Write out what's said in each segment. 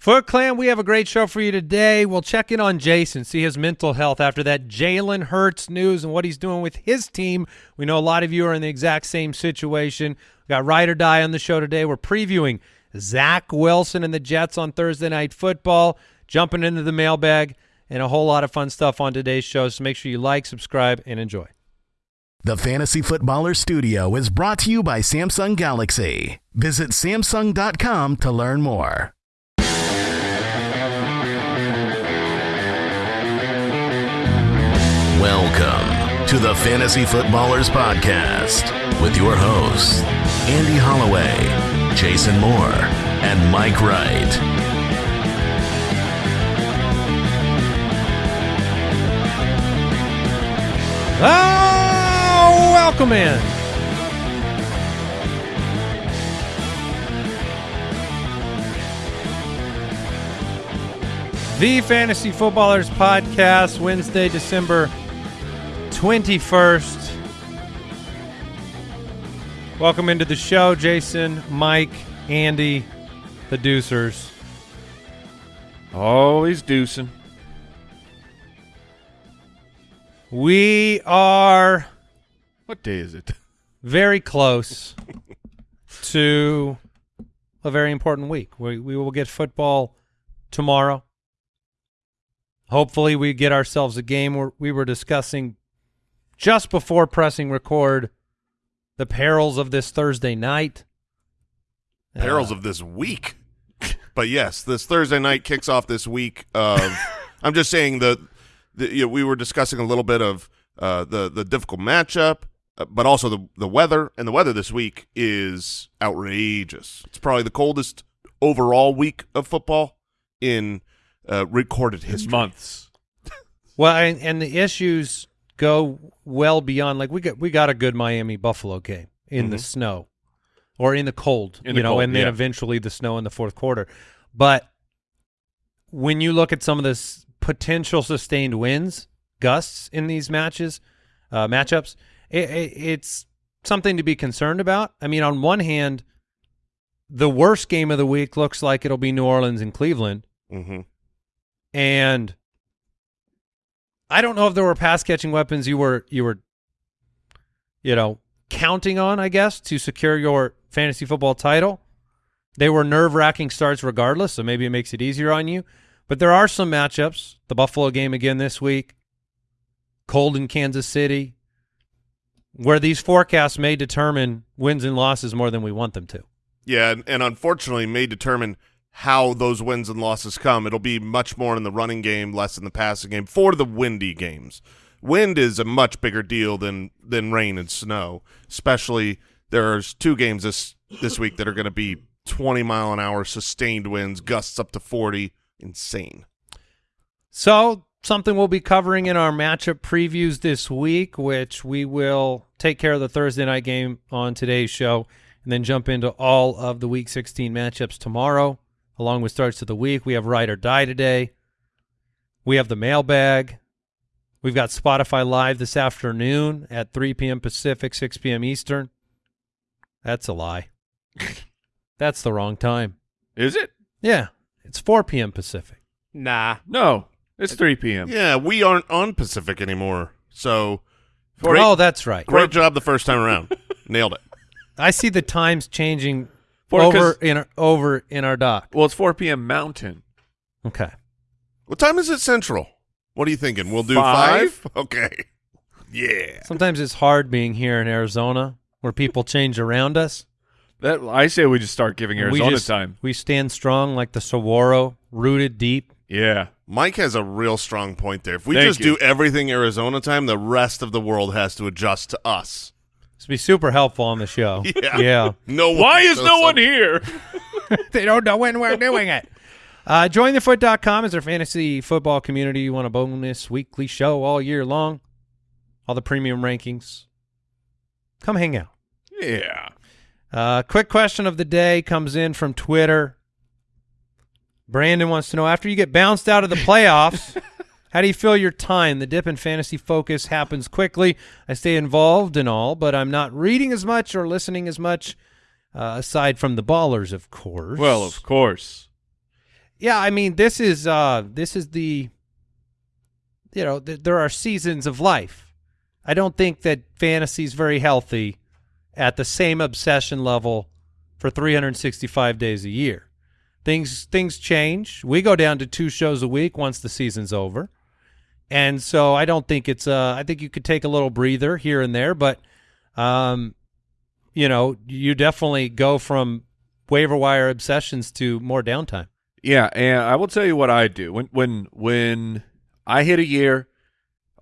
Foot Clan, we have a great show for you today. We'll check in on Jason, see his mental health after that Jalen Hurts news and what he's doing with his team. We know a lot of you are in the exact same situation. We got Ride or Die on the show today. We're previewing Zach Wilson and the Jets on Thursday Night Football, jumping into the mailbag, and a whole lot of fun stuff on today's show. So make sure you like, subscribe, and enjoy. The Fantasy Footballer Studio is brought to you by Samsung Galaxy. Visit Samsung.com to learn more. Welcome to the Fantasy Footballers Podcast with your hosts, Andy Holloway, Jason Moore, and Mike Wright. Oh, welcome in. The Fantasy Footballers Podcast, Wednesday, December 21st. Welcome into the show, Jason, Mike, Andy, the Deucers. Oh, he's deucing. We are What day is it? very close to a very important week. We we will get football tomorrow. Hopefully, we get ourselves a game. Where we were discussing just before pressing record the perils of this Thursday night. perils of this week. But yes, this Thursday night kicks off this week of. I'm just saying the, the you know, we were discussing a little bit of uh, the the difficult matchup, uh, but also the the weather, and the weather this week is outrageous. It's probably the coldest overall week of football in uh, recorded history. Months. Well, and, and the issues go well beyond like we got we got a good Miami Buffalo game in the Mhm. snow or in the cold, In you the know, cold, and then yeah. eventually the snow in the fourth quarter. But when you look at some of the s- potential sustained wins, gusts in these matches, uh, matchups, it, it, it's something to be concerned about. I mean, on one hand, the worst game of the week looks like it'll be New Orleans and Cleveland. hmm and I don't know if there were pass catching weapons you were you were you know counting on I guess to secure your fantasy football title. They were nerve wracking starts regardless, so maybe it makes it easier on you. But there are some matchups. The Buffalo game again this week, cold in Kansas City, where these forecasts may determine wins and losses more than we want them to. Yeah, and, and unfortunately may determine how those wins and losses come. It'll be much more in the running game, less in the passing game for the windy games. Wind is a much bigger deal than than rain and snow. Especially there's two games this this week that are going to be 20 mile an hour sustained winds, gusts up to 40, insane. So, something we'll be covering in our matchup previews this week, which we will take care of the Thursday night game on today's show and then jump into all of the week 16 matchups tomorrow, along with starts of the week. We have Ride or Die today. We have the mailbag. We've got Spotify Live this afternoon at 3 p.m. Pacific, 6 p.m. Eastern. That's a lie. That's the wrong time. Is it? Yeah, it's 4 p.m. Pacific. Nah. No. It's 3 p.m. Yeah, we aren't on Pacific anymore. So oh, great, oh, that's right. great job the first time around. Nailed it. I see the times changing For- over 'cause- in our, over in our dock. Well, it's 4 p.m. Mountain. Okay. What time is it central? What are you thinking? We'll do Five? five? Okay. Yeah. Sometimes it's hard being here in Arizona where people change around us. That I say we just start giving we Arizona just, time. We stand strong like the Saguaro, rooted deep. Yeah. Mike has a real strong point there. If we Thank just you. do everything Arizona time, the rest of the world has to adjust to us. This would be super helpful on the show. Yeah. Yeah. No one Why is no up. one here? they don't know when we're doing it. Uh, jointhefoot.com is our fantasy football community. You want a bonus weekly show all year long, all the premium rankings. Come hang out. yeah. Uh, quick question of the day comes in from Twitter. Brandon wants to know after you get bounced out of the playoffs, how do you fill your time? The dip in fantasy focus happens quickly. I stay involved and all, but I'm not reading as much or listening as much, uh, aside from the ballers, of course. Well, of course. Yeah, I mean, this is uh this is the you know, th- there are seasons of life. I don't think that fantasy is very healthy at the same obsession level for 365 days a year. Things things change. We go down to two shows a week once the season's over. And so I don't think it's uh I think you could take a little breather here and there, but um you know, you definitely go from waiver wire obsessions to more downtime. Yeah, and I will tell you what I do when when when I hit a year,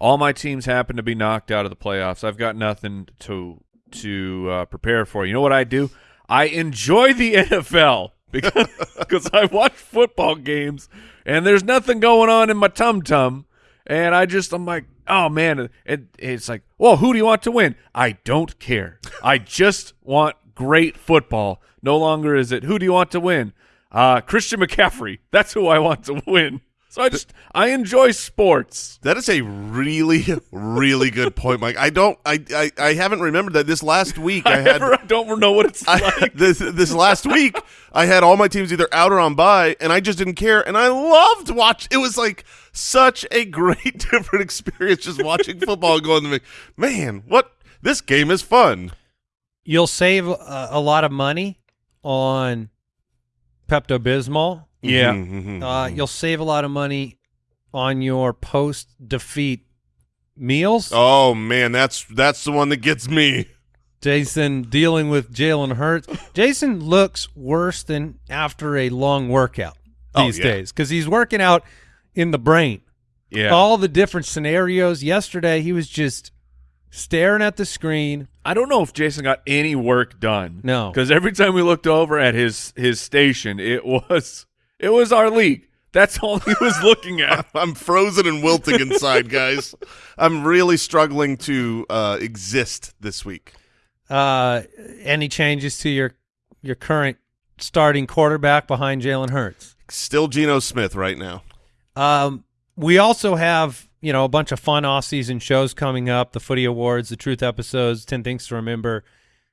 all my teams happen to be knocked out of the playoffs. I've got nothing to to uh, prepare for. You know what I do? I enjoy the NFL because because I watch football games and there's nothing going on in my tum tum, and I just I'm like, oh man, it, it's like, well, who do you want to win? I don't care. I just want great football. No longer is it who do you want to win? Uh, Christian McCaffrey. That's who I want to win. So I just I enjoy sports. That is a really, really good point, Mike. I don't, I, I, I haven't remembered that this last week I had. I don't know what it's I, like. this this last week, I had all my teams either out or on bye, and I just didn't care, and I loved watch. It was like such a great different experience just watching football and going, to me, man, what this game is fun. You'll save a, a lot of money on Pepto Bismol. Yeah. Mhm, mhm, Uh, mhm. you'll save a lot of money on your post defeat meals. Oh man, that's that's the one that gets me. Jason dealing with Jalen Hurts. Jason looks worse than after a long workout Oh, these yeah. days because he's working out in the brain. Yeah. All the different scenarios. Yesterday, he was just staring at the screen. I don't know if Jason got any work done. No. Because every time we looked over at his his station, it was it was our league. That's all he was looking at. I'm frozen and wilting inside, guys. I'm really struggling to uh, exist this week. Uh, any changes to your your current starting quarterback behind Jalen Hurts? Still Geno Smith right now. Um, we also have you know a bunch of fun off season shows coming up: the Footy Awards, the Truth episodes, Ten Things to Remember.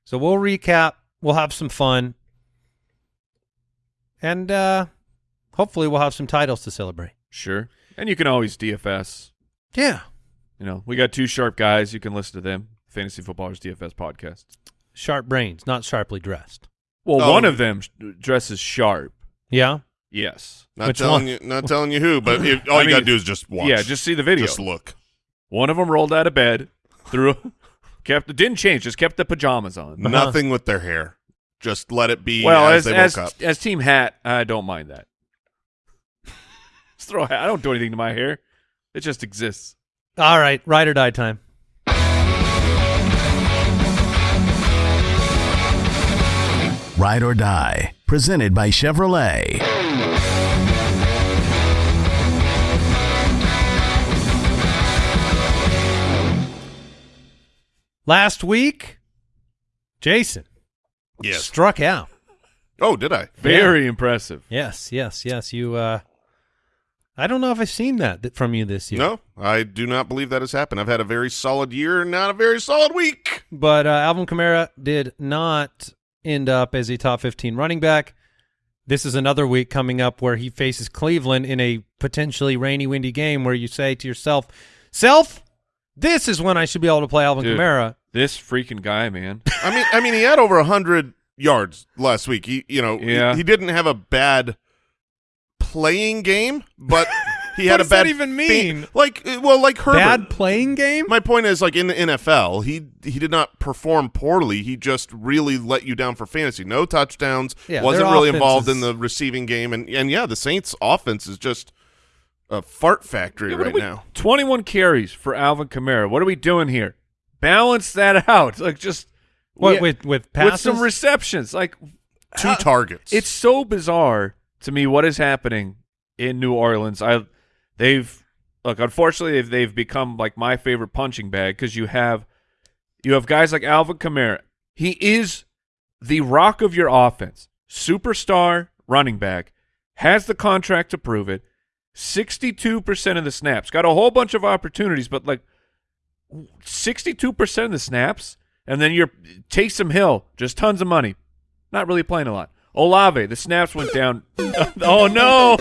So we'll recap. We'll have some fun, and uh, hopefully we'll have some titles to celebrate. Sure. And you can always DFS. Yeah, You know, we got two sharp guys. You can listen to them. Fantasy Footballers DFS podcast. sharp brains, not sharply dressed. Well, Oh. one of them dresses sharp. Yeah, Yes. Not Which telling one? you, not telling you who, but if, all I you mean, gotta do is just watch. Yeah, just see the video. just look. One of them rolled out of bed, threw, kept didn't change, just kept the pajamas on. Nothing with their hair. Just let it be Well, as, as they as, up. as team hat, I don't mind that. Just throw a hat. I don't do anything to my hair. It just exists. all right, ride or die time. Ride or Die, presented by Chevrolet. Last week, Jason Yes. struck out. Oh, did I? Very impressive. Yes, yes, yes. You. Uh, I don't know if I've seen that from you this year. No, I do not believe that has happened. I've had a very solid year, not a very solid week. But uh, Alvin Kamara did not end up as a top 15 running back. This is another week coming up where he faces Cleveland in a potentially rainy, windy game where you say to yourself, Self, this is when I should be able to play Alvin Dude. Kamara. This freaking guy, man. I mean, I mean, he had over hundred yards last week. He, you know, he- he, didn't have a bad playing game, but he had a bad that even fa- mean? like, uh, well, like Herbert. Bad playing game? My point is, like in the NFL, he he did not perform poorly. He just really let you down for fantasy. No touchdowns. Yeah, wasn't really involved is- in the receiving game, and and yeah, the Saints' offense is just a fart factory Yeah, right we- now. 21 carries for Alvin Kamara. What are we doing here? Balance that out. Like just What, yeah, with, with with some receptions. Like Two how- targets. It's so bizarre to me what is happening in New Orleans. I they've look unfortunately they've, they've become like my favorite punching bag because you have you have guys like Alvin Kamara. He is the rock of your offense, superstar running back, has the contract to prove it. Sixty-two percent of the snaps, got a whole bunch of opportunities, but like sixty-two percent of the snaps, and then you're Taysom Hill, just tons of money, not really playing a lot. Olave, the snaps went down. oh no!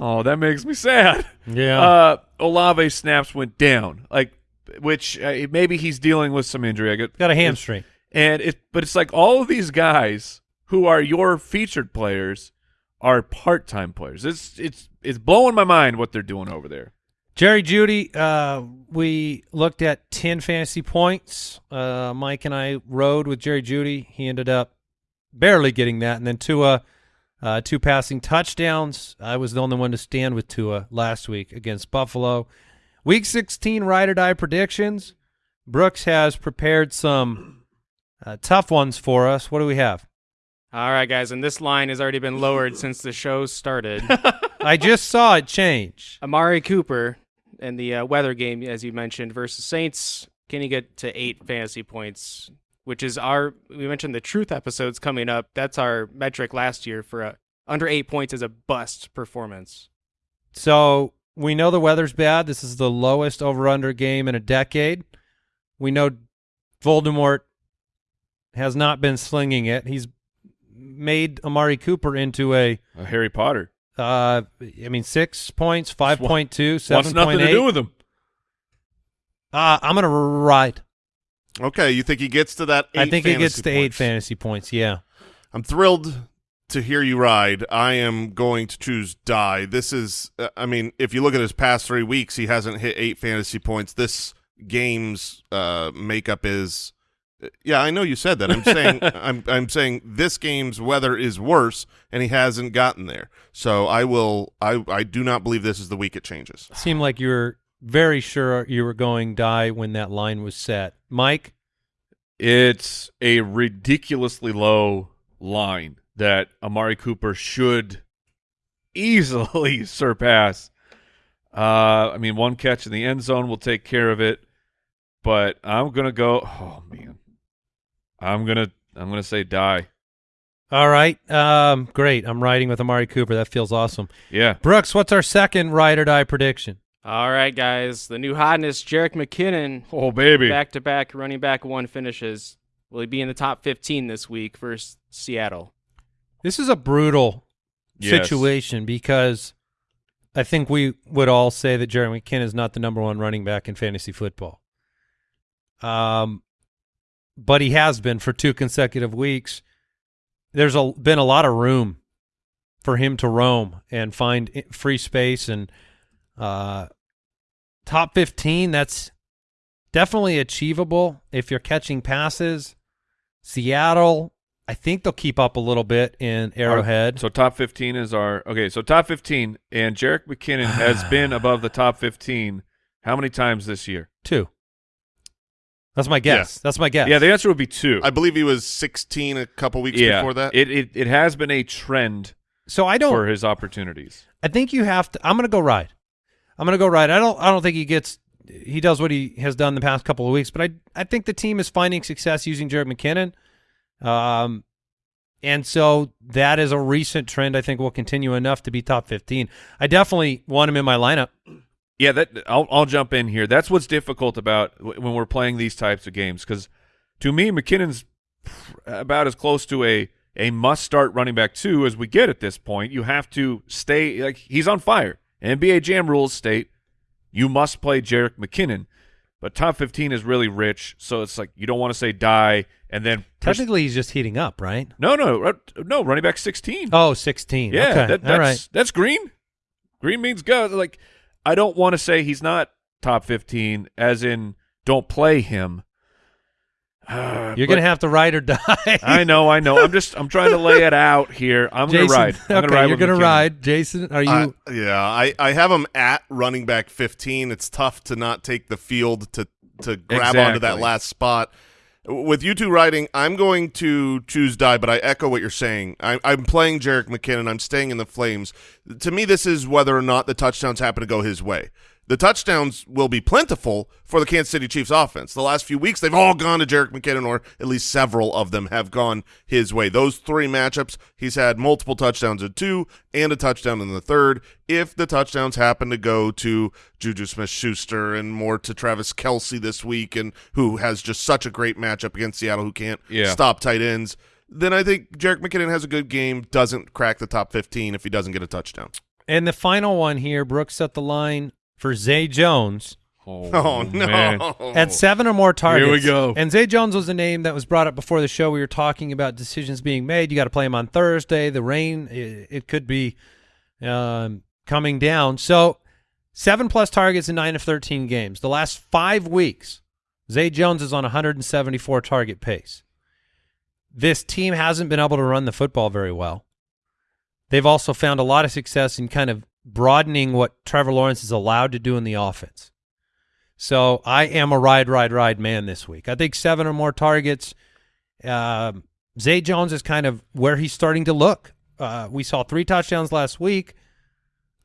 Oh, that makes me sad. Yeah. Uh, Olave snaps went down, like which uh, maybe he's dealing with some injury. I get Got a hamstring. and it, but it's like all of these guys who are your featured players are part-time players. It's it's it's blowing my mind what they're doing over there. Jerry Jeudy, uh, we looked at 10 fantasy points. Uh, Mike and I rode with Jerry Jeudy. He ended up barely getting that. And then Tua, uh, two passing touchdowns. I was the only one to stand with Tua last week against Buffalo. Week 16 ride or die predictions. Brooks has prepared some uh, tough ones for us. What do we have? All right, guys, and this line has already been lowered since the show started. I just saw it change. Amari Cooper in the uh, weather game, as you mentioned, versus Saints. Can he get to eight fantasy points? Which is our we mentioned the truth episodes coming up. That's our metric last year for a under eight points is a bust performance. So we know the weather's bad. This is the lowest over-under game in a decade. We know Voldemort has not been slinging it. He's made Amari Cooper into a, Uh, Harry Potter uh, I mean, six points, five point two, wants seven nothing to do with him. Uh, I'm gonna ride. Okay, you think he gets to that? Eight I think he gets to eight fantasy points. Yeah. I'm thrilled to hear you ride. I am going to choose die. This is, uh, I mean, if you look at his past three weeks, he hasn't hit eight fantasy points. This game's uh, makeup is, uh, yeah, I know you said that. I'm saying, I'm, I'm saying this game's weather is worse, and he hasn't gotten there. So I will, I, I do not believe this is the week it changes. Seemed like you were very sure you were going die when that line was set. Mike, It's a ridiculously low line that Amari Cooper should easily surpass. Uh, I mean, one catch in the end zone will take care of it, but I'm gonna go. Oh man, I'm gonna I'm gonna say die. all right, um, great. I'm riding with Amari Cooper. That feels awesome. Yeah, Brooks, what's our second ride or die prediction? All right, guys, the new hotness, Jerick McKinnon, oh baby, back to back running back one finishes. Will he be in the top 15 this week versus Seattle? This is a brutal Yes. situation because I think we would all say that Jerry McKinnon is not the number one running back in fantasy football. Um, but he has been for two consecutive weeks. There's a, been a lot of room for him to roam and find free space and uh, top 15. That's definitely achievable if you're catching passes. Seattle, I think they'll keep up a little bit in Arrowhead. So top 15 is our okay. So top 15, and Jerick McKinnon has been above the top 15 how many times this year? Two. That's my guess. That's my guess. Yeah, the answer would be two. I believe he was 16 a couple weeks yeah, before that. it, it it has been a trend so I don't. for his opportunities. I think you have to. I'm going to go ride. I'm going to go right. I don't. I don't think he gets. He does what he has done the past couple of weeks, but I. I think the team is finding success using Jared McKinnon, um, and so that is a recent trend. I think will continue enough to be top 15. I definitely want him in my lineup. Yeah, that I'll I'll jump in here. That's what's difficult about when we're playing these types of games because to me McKinnon's about as close to a a must start running back two as we get at this point. You have to stay like he's on fire. NBA Jam rules state you must play Jerick McKinnon, but top fifteen is really rich, so it's like you don't want to say die and then Technically, he's just heating up, right? no no uh, no running back sixteen. Oh, 16. Yeah, okay. that, that's right. that's green. Green means go. Like I don't want to say he's not top fifteen, as in don't play him. Uh, You're gonna have to ride or die. I know, I know. I'm just I'm trying to lay it out here. I'm Jason, gonna ride. I'm okay, gonna ride you're gonna McKinnon. ride. Jason, are you? I- yeah, I, I have him at running back 15. It's tough to not take the field to to grab onto that last spot. With you two riding, I'm going to choose die, but I echo what you're saying. I, I'm playing Jerick McKinnon. I'm staying in the Flames. To me, this is whether or not the touchdowns happen to go his way. The touchdowns will be plentiful for the Kansas City Chiefs offense. The last few weeks, they've all gone to Jerick McKinnon, or at least several of them have gone his way. Those three matchups, he's had multiple touchdowns in two and a touchdown in the third. If the touchdowns happen to go to Juju Smith-Schuster and more to Travis Kelce this week, and who has just such a great matchup against Seattle, who can't Yeah. stop tight ends, then I think Jerick McKinnon has a good game. Doesn't crack the top fifteen if he doesn't get a touchdown. And the final one here, Brooks set the line for Zay Jones Oh, no! man. at seven or more targets. Here we go. And Zay Jones was a name that was brought up before the show. We were talking about decisions being made. You got to play him on Thursday. The rain, it, it could be um, coming down. So seven plus targets in nine of 13 games. The last five weeks, Zay Jones is on 174 target pace. This team hasn't been able to run the football very well. They've also found a lot of success in kind of broadening what Trevor Lawrence is allowed to do in the offense. So I am a ride, ride, ride man this week. I think seven or more targets. Um Zay Jones is kind of where he's starting to look. Uh, we saw three touchdowns last week.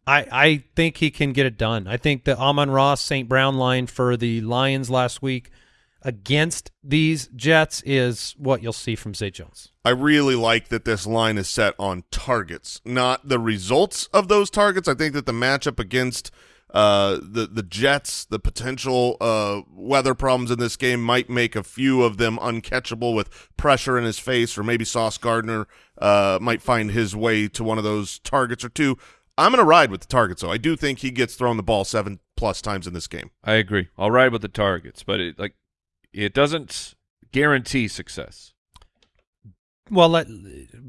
I I think he can get it done. I think the Amon-Ra St. Brown line for the Lions last week against these Jets is what you'll see from Zay Jones. I really like that this line is set on targets, not the results of those targets. I think that the matchup against uh, the the Jets, the potential uh, weather problems in this game might make a few of them uncatchable with pressure in his face, or maybe Sauce Gardner uh, might find his way to one of those targets or two. I'm going to ride with the targets, though. I do think he gets thrown the ball seven plus times in this game. I agree. I'll ride with the targets, but it like it doesn't guarantee success. Well, let,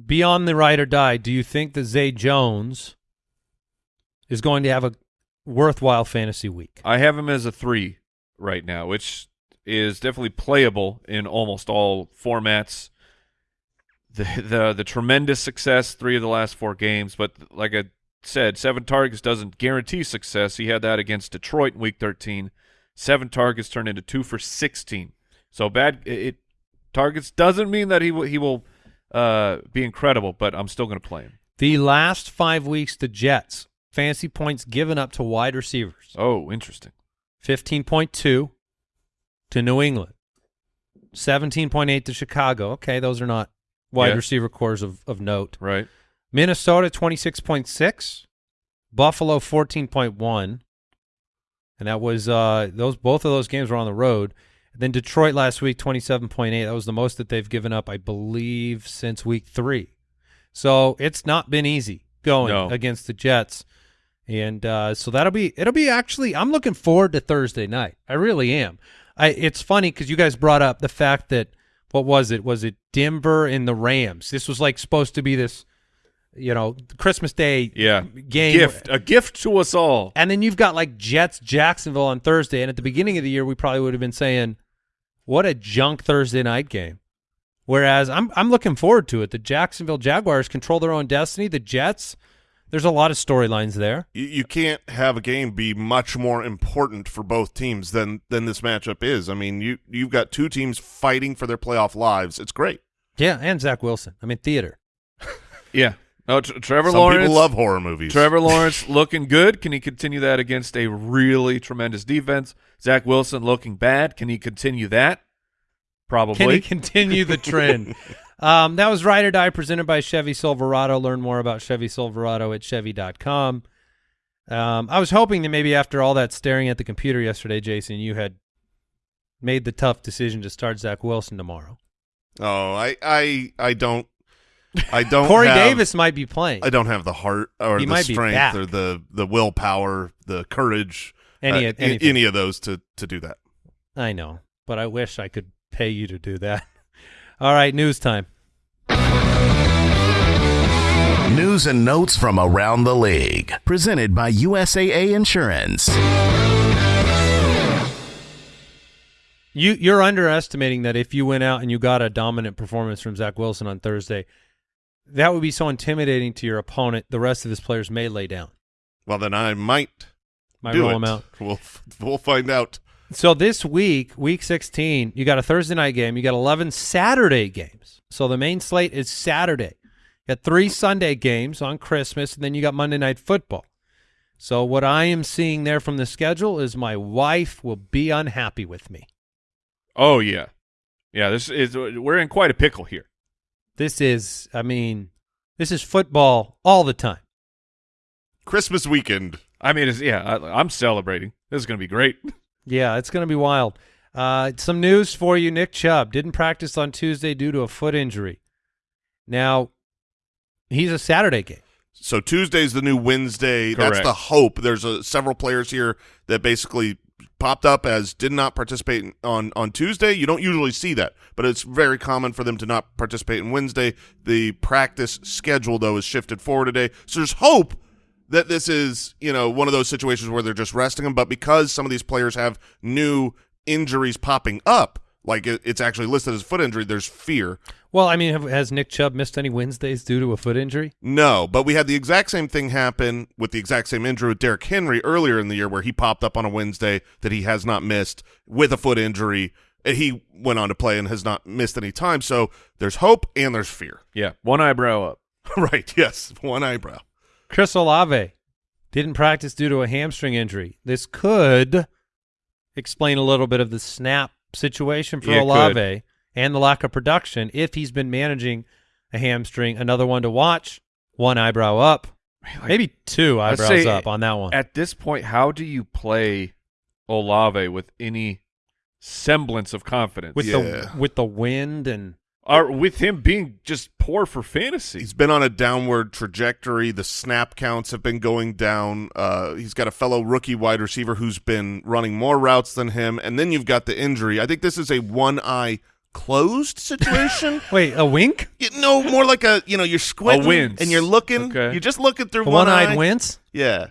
beyond the ride or die, do you think that Zay Jones is going to have a worthwhile fantasy week? I have him as a three right now, which is definitely playable in almost all formats. The the the tremendous success, three of the last four games, but like I said, seven targets doesn't guarantee success. He had that against Detroit in Week 13. Seven targets turned into two for 16. So bad it, it targets doesn't mean that he will he will uh, be incredible, but I'm still going to play him. The last five weeks, the Jets fantasy points given up to wide receivers: Oh, interesting. fifteen point two to New England, seventeen point eight to Chicago. Okay, those are not wide Yeah. receiver cores of, of note. Right. Minnesota twenty six point six, Buffalo fourteen point one, and that was uh those both of those games were on the road. And then Detroit last week twenty seven point eight. That was the most that they've given up, I believe, since week three. So it's not been easy going No. against the Jets, and uh, so that'll be it'll be actually. I'm looking forward to Thursday night. I really am. I it's funny because you guys brought up the fact that what was it? Was it Denver and the Rams? This was like supposed to be this, you know, Christmas Day Yeah. game. Gift, a gift to us all. And then you've got like Jets Jacksonville on Thursday. And at the beginning of the year, we probably would have been saying, what a junk Thursday night game. Whereas I'm I'm looking forward to it. The Jacksonville Jaguars control their own destiny. The Jets, there's a lot of storylines there. You, you can't have a game be much more important for both teams than than this matchup is. I mean, you you've got two teams fighting for their playoff lives. It's great. Yeah, and Zach Wilson. I mean, theater. Yeah. Oh, Tr- Trevor Some Lawrence. people love horror movies. Trevor Lawrence looking good. Can he continue that against a really tremendous defense? Zach Wilson looking bad. Can he continue that? Probably. Can he continue the trend? um, that was Ride or Die presented by Chevy Silverado. Learn more about Chevy Silverado at Chevy.com. Um, I was hoping that maybe after all that staring at the computer yesterday, Jason, you had made the tough decision to start Zach Wilson tomorrow. Oh, I I I don't I don't Corey have- Davis might be playing. I don't have the heart or He the might strength or the the willpower, the courage, Any- uh, anything. any of those to to do that. I know, but I wish I could pay you to do that. All right, news time. News and notes from around the league. Presented by USAA Insurance. You you're underestimating that if you went out and you got a dominant performance from Zach Wilson on Thursday, that would be so intimidating to your opponent. The rest of his players may lay down. Well, then I might Might do roll it. him out. We'll we'll find out. So this week, week 16, you got a Thursday night game. You got 11 Saturday games. So the main slate is Saturday. You got three Sunday games on Christmas, and then you got Monday night football. So what I am seeing there from the schedule is my wife will be unhappy with me. Oh yeah, yeah. This is we're in quite a pickle here. This is, I mean, this is football all the time. Christmas weekend. I mean, it's, yeah. I, I'm celebrating. This is going to be great. Yeah, it's going to be wild. Uh, some news for you. Nick Chubb didn't practice on Tuesday due to a foot injury. Now, he's a Saturday game. So Tuesday's the new Wednesday. That's the hope. There's a, several players here that basically popped up as did not participate on on Tuesday. You don't usually see that, but it's very common for them to not participate in Wednesday. The practice schedule though is shifted forward today. So there's hope that this is, you know, one of those situations where they're just resting them, but because some of these players have new injuries popping up, like it, it's actually listed as foot injury, there's fear. Well, I mean, have, has Nick Chubb missed any Wednesdays due to a foot injury? No, but we had the exact same thing happen with the exact same injury with Derrick Henry earlier in the year where he popped up on a Wednesday that he has not missed with a foot injury. Uh, he went on to play and has not missed any time. So there's hope and there's fear. Yeah, one eyebrow up. right, yes, one eyebrow. Chris Olave didn't practice due to a hamstring injury. This could explain a little bit of the snap situation for it Olave and the lack of production if he's been managing a hamstring. Another one to watch, one eyebrow up, maybe two eyebrows say up on that one. At this point, how do you play Olave with any semblance of confidence? with Yeah. the with the wind and or with him being just poor for fantasy. He's been on a downward trajectory. The snap counts have been going down. Uh, he's got a fellow rookie wide receiver who's been running more routes than him. And then you've got the injury. I think this is a one eye closed situation. wait, a wink, You no, more like a you know you're squinting wince. and you're looking. Okay. You're just looking through a one one-eyed eye. wince. Yeah,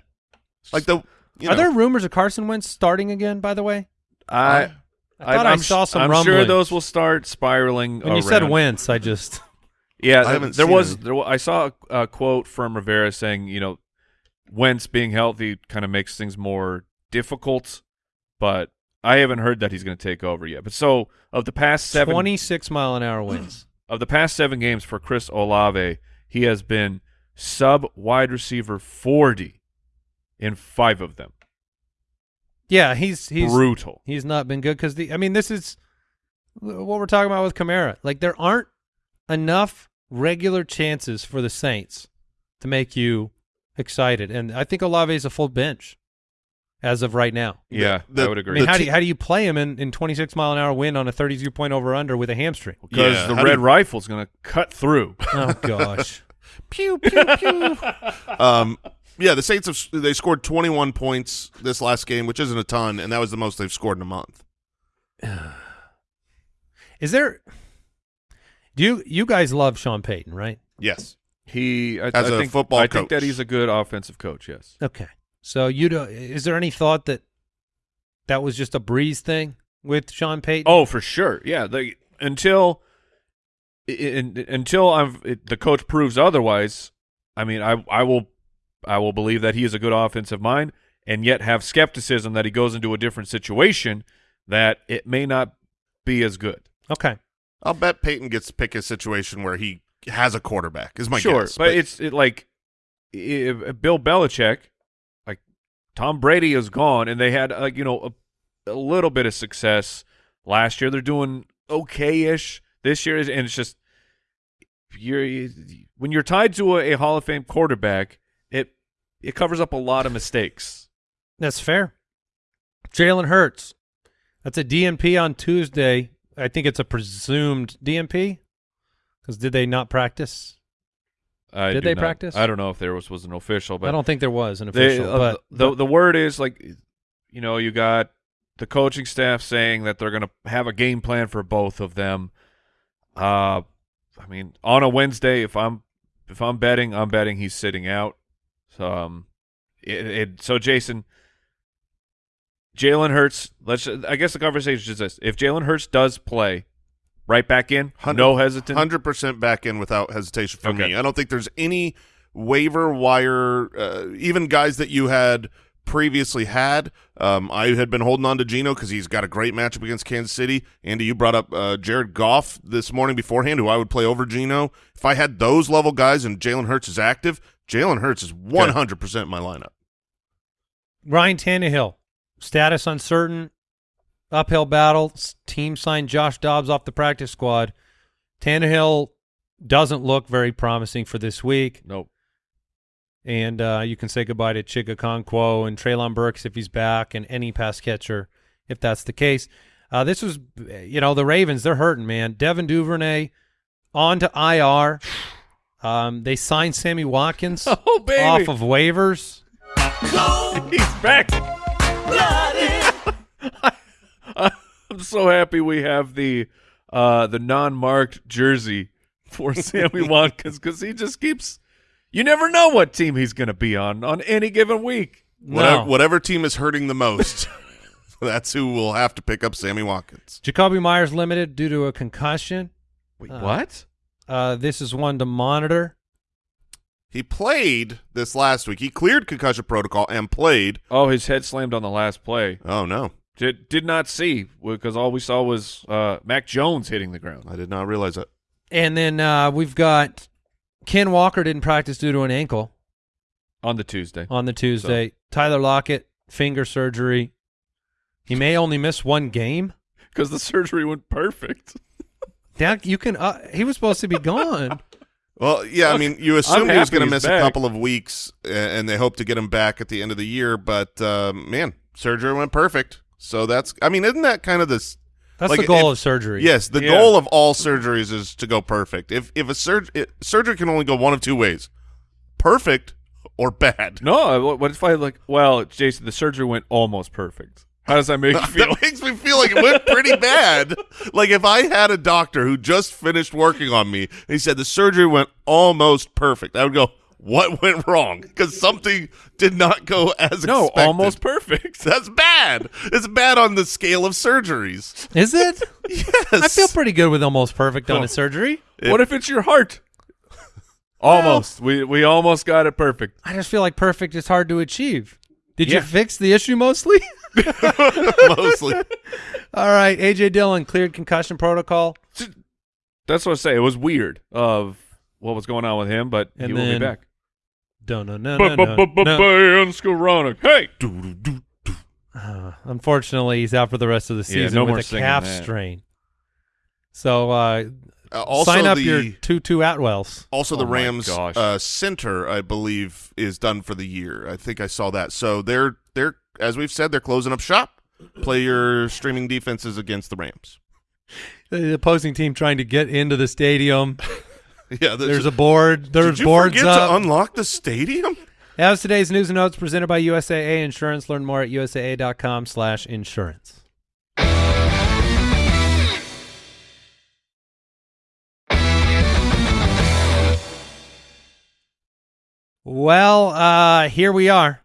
like the. You Are there rumors of Carson Wentz starting again? By the way, I, I thought I I'm saw some I'm sure those will start spiraling. when you said around. Wentz, I just Yeah, I th- haven't there seen was any. there. I saw a, a quote from Rivera saying, you know, Wentz being healthy kind of makes things more difficult, but I haven't heard that he's going to take over yet. But so of the past seven twenty-six mile an hour winds. of the past seven games for Chris Olave, he has been sub wide receiver forty in five of them. Yeah, he's he's Brutal. He's not been good because the. I mean, this is what we're talking about with Kamara. Like there aren't enough regular chances for the Saints to make you excited, and I think Olave is a full bench as of right now. Yeah, the- I would I agree. mean, The how do you, how do you play him in, in 26 mile an hour wind on a 32 point over under with a hamstring? because Yeah, the red you- is going to cut through. Oh gosh, pew pew pew. um, yeah, the Saints have they scored 21 points this last game, which isn't a ton, and that was the most they've scored in a month. is there? Do you you guys love Sean Payton, right? Yes, He I, As I a think, football I think that he's a good offensive coach. Yes. Okay, so you do, uh, is there any thought that that was just a Brees thing with Sean Payton? Oh, for sure. Yeah. The, until in, until I've it, the coach proves otherwise. I mean, I I will I will believe that he is a good offensive mind, and yet have skepticism that he goes into a different situation that it may not be as good. okay. I'll bet Payton gets to pick a situation where he has a quarterback. Is my sure, guess, but, it's it, like i- i- Bill Belichick, like Tom Brady is gone, and they had like you know a, a little bit of success last year. They're doing okay-ish this year, and it's just you're you, when you're tied to a, a Hall of Fame quarterback, it it covers up a lot of mistakes. That's fair. Jalen Hurts. That's a DNP on Tuesday. I think it's a presumed DNP because did they not practice? I Did they not- practice? I don't know if there was was an official, but I don't think there was an They, official. uh, but the the word is like, you know, you got the coaching staff saying that they're going to have a game plan for both of them. Uh, I mean, on a Wednesday, if I'm if I'm betting, I'm betting he's sitting out. So, um, it, it so Jason, Jalen Hurts. Let's. I guess the conversation is this: if Jalen Hurts does play, right back in, Hundred- no hesitant. hundred percent back in without hesitation for Okay. me. I don't think there's any waiver wire, uh, even guys that you had previously had. Um, I had been holding on to Geno because he's got a great matchup against Kansas City. Andy, you brought up uh, Jared Goff this morning beforehand, who I would play over Geno. If I had those level guys and Jalen Hurts is active, Jalen Hurts is one hundred percent my lineup. Ryan Tannehill, status uncertain, uphill battle. Team signed Josh Dobbs off the practice squad. Tannehill doesn't look very promising for this week. Nope. and uh, you can say goodbye to Chig Okonkwo and Treylon Burks if he's back, and any pass catcher if that's the case. Uh, this was, you know, the Ravens. They're hurting, man. Devin Duvernay on to IR. Um, they signed Sammy Watkins Oh baby, off of waivers. he's back. I'm so happy we have the uh, the non-marked jersey for Sammy Watkins because he just keeps. You never know what team he's going to be on on any given week. Whatever, No. whatever team is hurting the most, that's who will have to pick up Sammy Watkins. Jakobi Meyers limited due to a concussion. Wait, Uh, what? Uh, this is one to monitor. He played this last week. He cleared concussion protocol and played. Oh, his head slammed on the last play. Oh no, Did did not see because all we saw was uh, Mac Jones hitting the ground. I did not realize that. And then uh, we've got Ken Walker didn't practice due to an ankle on the Tuesday. on the Tuesday. Tyler Lockett, finger surgery. He may only miss one game. Because the surgery went perfect. That you can. Uh, he was supposed to be gone. Well, yeah, I mean, you assumed he was going to miss back. a couple of weeks, and they hope to get him back at the end of the year. But uh, man, surgery went perfect. So that's, I mean, isn't that kind of this? That's Like, the goal if- of surgery. Yes, the Yeah. goal of all surgeries is to go perfect. If if a surg- it, surgery can only go one of two ways, perfect or bad. No, uh, what, what if I like? Well, Jason, the surgery went almost perfect. How does that make you feel? that makes me feel like it went pretty bad. Like if I had a doctor who just finished working on me and he said the surgery went almost perfect, I would go, "What went wrong?" Because something did not go as no, expected. almost perfect. That's bad. It's bad on the scale of surgeries. Is it? Yes, I feel pretty good with almost perfect on a surgery. what if it's your heart? Almost. we we almost got it perfect. I just feel like perfect is hard to achieve. Did you fix the issue mostly? mostly. All right, AJ Dillon cleared concussion protocol. That's what I say. It was weird of what was going on with him, but he And will be back. No, no, no, no, no. no. Skowronek. Hey, Uh, unfortunately, he's out for the rest of the Yeah, season no with a singing calf that. strain. So uh, Uh, also sign up the, your Tutu Atwells. Also, the Oh my Rams gosh. uh, center, I believe, is done for the year. I think I saw that. So they're they're as we've said, they're closing up shop. Play your streaming defenses against the Rams. The opposing team trying to get into the stadium. Yeah, There's a board. There's Did you boards forget up. to unlock the stadium? That was today's news and notes presented by USAA Insurance. Learn more at usaa.com slash insurance. Well, uh, here we are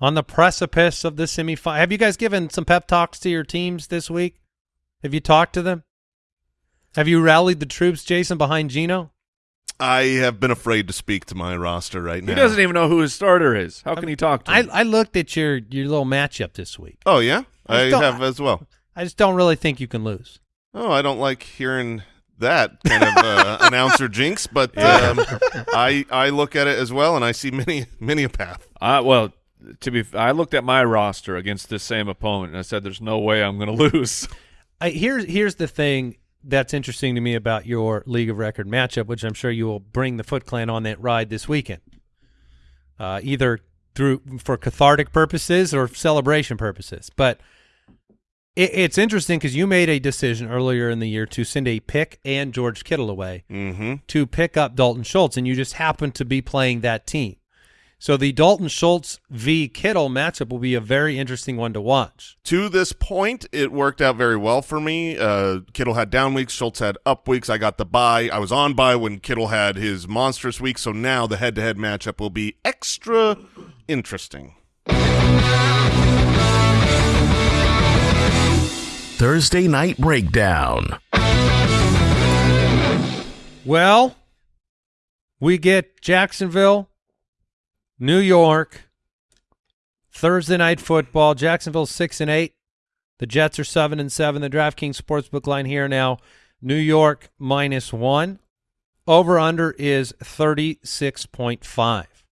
on the precipice of the semifinal. Have you guys given some pep talks to your teams this week? Have you talked to them? Have you rallied the troops, Jason, behind Geno? I have been afraid to speak to my roster right now. he doesn't even know who his starter is. How can he talk to I, him? I looked at your, your little matchup this week. Oh yeah, I I don't- have as well. I just don't really think you can lose. Oh, I don't like hearing that kind of uh, announcer jinx, but um, I I look at it as well, and I see many many a path. I, well, to be, I looked at my roster against this same opponent, and I said, "There's no way I'm going to lose." I, here's here's the thing that's interesting to me about your League of Record matchup, which I'm sure you will bring the Foot Clan on that ride this weekend, uh, either through for cathartic purposes or celebration purposes. But it, it's interesting because you made a decision earlier in the year to send a pick and George Kittle away Mm-hmm. to pick up Dalton Schultz, and you just happened to be playing that team. So the Dalton Schultz v Kittle matchup will be a very interesting one to watch. To this point, it worked out very well for me. Uh, Kittle had down weeks, Schultz had up weeks. I got the bye. I was on bye when Kittle had his monstrous week. So now the head-to-head matchup will be extra interesting. Thursday Night Breakdown. Well, we get Jacksonville, New York, Thursday night football. Jacksonville six and eight. The Jets are seven and seven. The DraftKings sportsbook line here now. New York minus one. Over under is thirty six point five.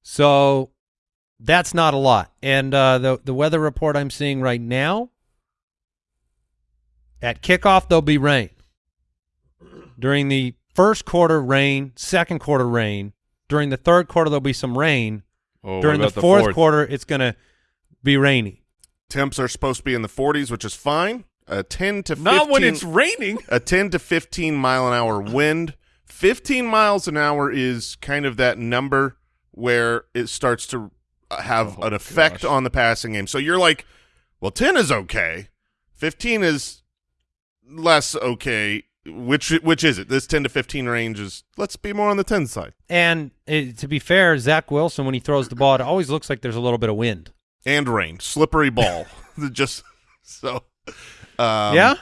So that's not a lot. And uh, the the weather report I'm seeing right now. At kickoff, there'll be rain during the first quarter rain, second quarter rain. During the third quarter, there'll be some rain. Oh, During the about fourth, quarter, it's going to be rainy. Temps are supposed to be in the 40s, which is fine. a 10 to 15 Not when it's raining. a 10 to 15 mile an hour wind. 15 miles an hour is kind of that number where it starts to have Oh, an effect gosh. on the passing game. So you're like, well, 10 is okay. 15 is less okay. Which which is it? This 10 to 15 range is let's be more on the 10 side. And it, to be fair, Zach Wilson, when he throws the ball, it always looks like there's a little bit of wind. And rain, slippery ball. Just so um, yeah?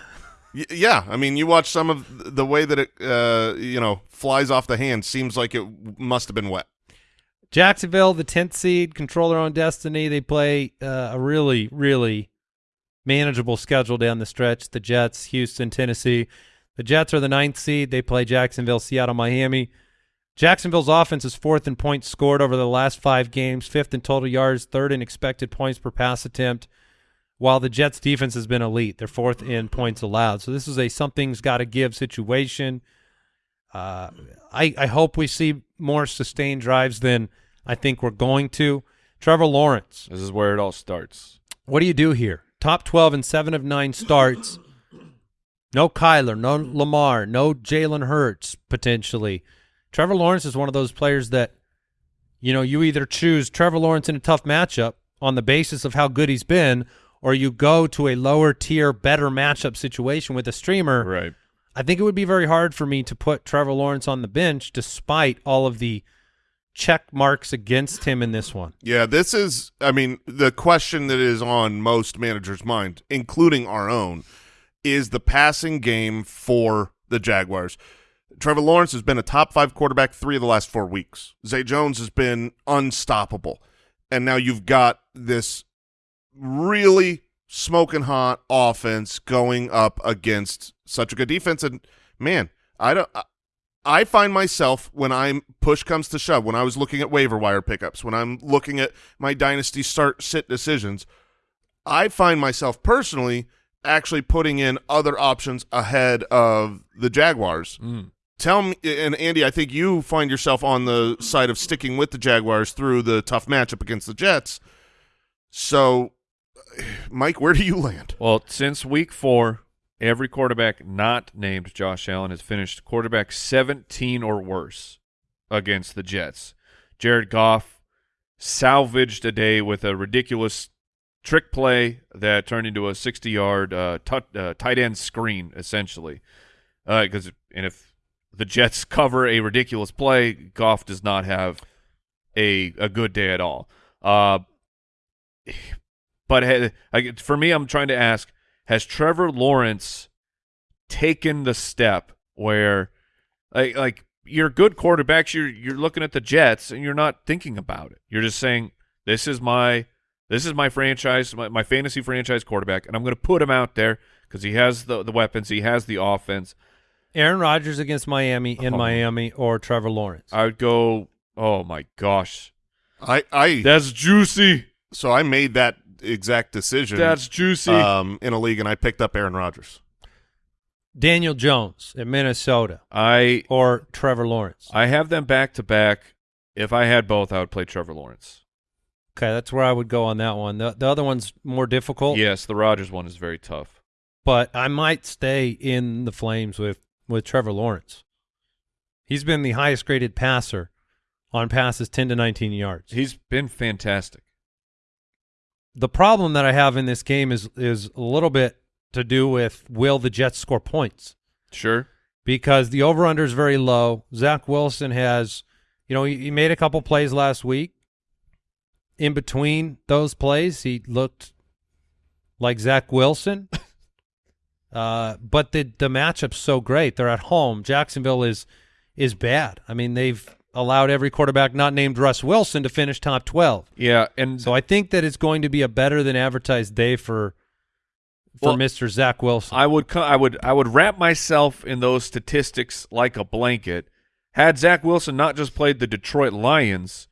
Yeah, I mean, you watch some of the way that it, uh, you know, flies off the hand. Seems like it must have been wet. Jacksonville, the 10th seed, control their own destiny. They play uh, a really, really manageable schedule down the stretch. The Jets, Houston, Tennessee. The Jets are the ninth seed. They play Jacksonville, Seattle, Miami. Jacksonville's offense is fourth in points scored over the last five games, fifth in total yards, third in expected points per pass attempt, while the Jets' defense has been elite. They're fourth in points allowed. So this is a something's got to give situation. Uh, I, I hope we see more sustained drives than I think we're going to. Trevor Lawrence, This is where it all starts. what do you do here? Top 12 and 7 of 9 starts. No Kyler, no Lamar, no Jalen Hurts potentially. Trevor Lawrence is one of those players that, you know, you either choose Trevor Lawrence in a tough matchup on the basis of how good he's been, or you go to a lower tier, better matchup situation with a streamer. Right. I think it would be very hard for me to put Trevor Lawrence on the bench despite all of the check marks against him in this one. Yeah, this is, I mean, the question that is on most managers' mind, including our own, is the passing game for the Jaguars. Trevor Lawrence has been a top five quarterback three of the last four weeks. Zay Jones has been unstoppable. And now you've got this really smoking hot offense going up against such a good defense. And man, I don't. I, find myself when I'm push comes to shove, when I was looking at waiver wire pickups, when I'm looking at my dynasty start sit decisions, I find myself personally actually putting in other options ahead of the Jaguars. Mm. Tell me, and Andy, I think you find yourself on the side of sticking with the Jaguars through the tough matchup against the Jets. So, Mike, where do you land? Well, since week four, every quarterback not named Josh Allen has finished quarterback 17 or worse against the Jets. Jared Goff salvaged a day with a ridiculous trick play that turned into a 60-yard uh, uh, tight end screen, essentially. Because and if the Jets cover a ridiculous play, Goff does not have a a good day at all. Uh, but ha- I, for me, I'm trying to ask: Has Trevor Lawrence taken the step where, like, like you're good quarterbacks, you're you're looking at the Jets and you're not thinking about it. You're just saying, "This is my this is my franchise, my, my fantasy franchise quarterback, and I'm going to put him out there because he has the the weapons, he has the offense." Aaron Rodgers against Miami in Oh. Miami or Trevor Lawrence. I would go. Oh my gosh, I, I that's juicy. so I made that exact decision. That's juicy. um, in a league, and I picked up Aaron Rodgers. Daniel Jones in Minnesota I or Trevor Lawrence. I have them back to back. If I had both, I would play Trevor Lawrence. Okay, that's where I would go on that one. The, the other one's more difficult, Yes, the Rodgers one is very tough. but I might stay in the Flames with, with Trevor Lawrence. He's been the highest graded passer on passes 10 to 19 yards. He's been fantastic. the problem that I have in this game is is a little bit to do with will the Jets score points Sure. because the over under is very low. Zach Wilson has, you know, he, he made a couple plays last week. In between those plays, he looked like Zach Wilson. uh, but the the matchup's so great. They're at home. Jacksonville is is bad. I mean, they've allowed every quarterback not named Russ Wilson to finish top twelve. Yeah, and So I think that it's going to be a better than advertised day for for Well, Mr. Zach Wilson. I would I would I would wrap myself in those statistics like a blanket. Had Zach Wilson not just played the Detroit Lions